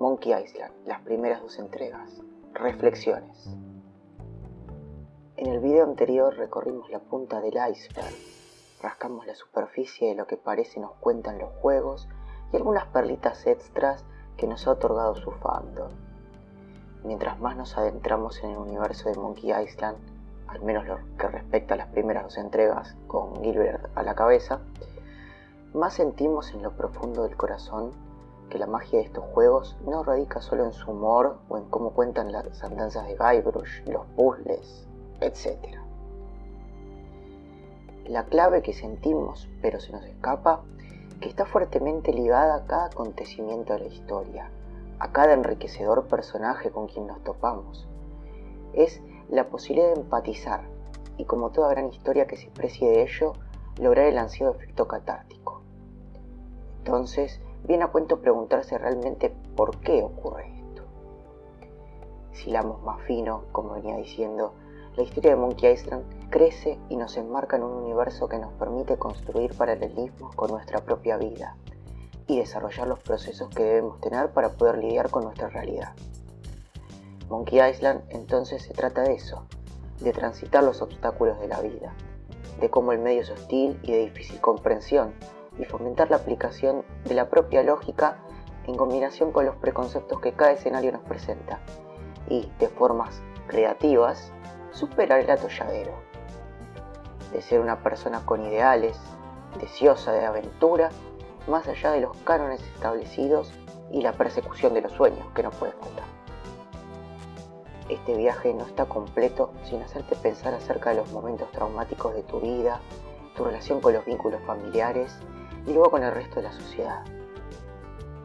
Monkey Island, las primeras dos entregas. Reflexiones. En el video anterior recorrimos la punta del iceberg, rascamos la superficie de lo que parece nos cuentan los juegos y algunas perlitas extras que nos ha otorgado su fandom. Mientras más nos adentramos en el universo de Monkey Island, al menos lo que respecta a las primeras dos entregas, con Gilbert a la cabeza, más sentimos en lo profundo del corazón que la magia de estos juegos no radica solo en su humor o en cómo cuentan las andanzas de Guybrush, los puzzles, etc. La clave que sentimos, pero se nos escapa, que está fuertemente ligada a cada acontecimiento de la historia, a cada enriquecedor personaje con quien nos topamos, es la posibilidad de empatizar y como toda gran historia que se precie de ello, lograr el ansiado efecto catártico. Entonces, viene a cuento preguntarse realmente por qué ocurre esto. Si lamos más fino, como venía diciendo, la historia de Monkey Island crece y nos enmarca en un universo que nos permite construir paralelismos con nuestra propia vida y desarrollar los procesos que debemos tener para poder lidiar con nuestra realidad. Monkey Island entonces se trata de eso, de transitar los obstáculos de la vida, de cómo el medio es hostil y de difícil comprensión, y fomentar la aplicación de la propia lógica en combinación con los preconceptos que cada escenario nos presenta, y de formas creativas superar el atolladero, de ser una persona con ideales, deseosa de aventura, más allá de los cánones establecidos y la persecución de los sueños que no puede faltar. Este viaje no está completo sin hacerte pensar acerca de los momentos traumáticos de tu vida, tu relación con los vínculos familiares y luego con el resto de la sociedad.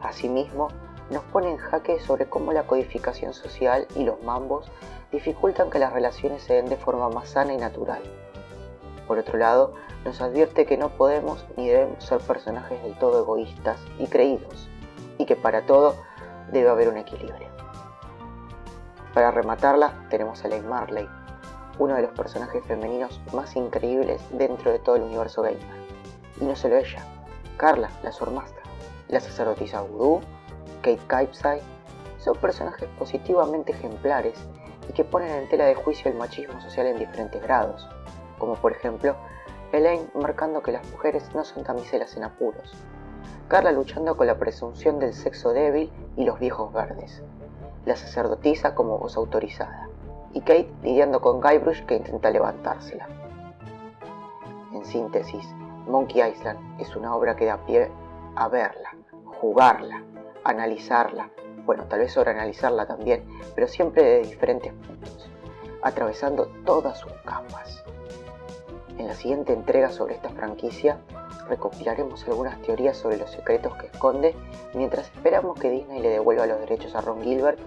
Asimismo, nos pone en jaque sobre cómo la codificación social y los mambos dificultan que las relaciones se den de forma más sana y natural. Por otro lado, nos advierte que no podemos ni debemos ser personajes del todo egoístas y creídos, y que para todo debe haber un equilibrio. Para rematarla tenemos a Lane Marley, uno de los personajes femeninos más increíbles dentro de todo el universo gamer. Y no solo ella, Carla, la Swordmaster, la sacerdotisa Voodoo, Kate Capside, son personajes positivamente ejemplares y que ponen en tela de juicio el machismo social en diferentes grados, como por ejemplo Elaine marcando que las mujeres no son damiselas en apuros, Carla luchando con la presunción del sexo débil y los viejos verdes, la sacerdotisa como voz autorizada, y Kate lidiando con Guybrush que intenta levantársela. En síntesis, Monkey Island es una obra que da pie a verla, jugarla, analizarla, bueno, tal vez sobreanalizarla también, pero siempre de diferentes puntos, atravesando todas sus capas. En la siguiente entrega sobre esta franquicia recopilaremos algunas teorías sobre los secretos que esconde mientras esperamos que Disney le devuelva los derechos a Ron Gilbert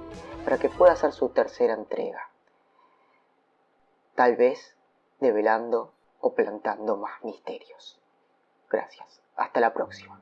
para que pueda hacer su tercera entrega. Tal vez develando o plantando más misterios. Gracias. Hasta la próxima.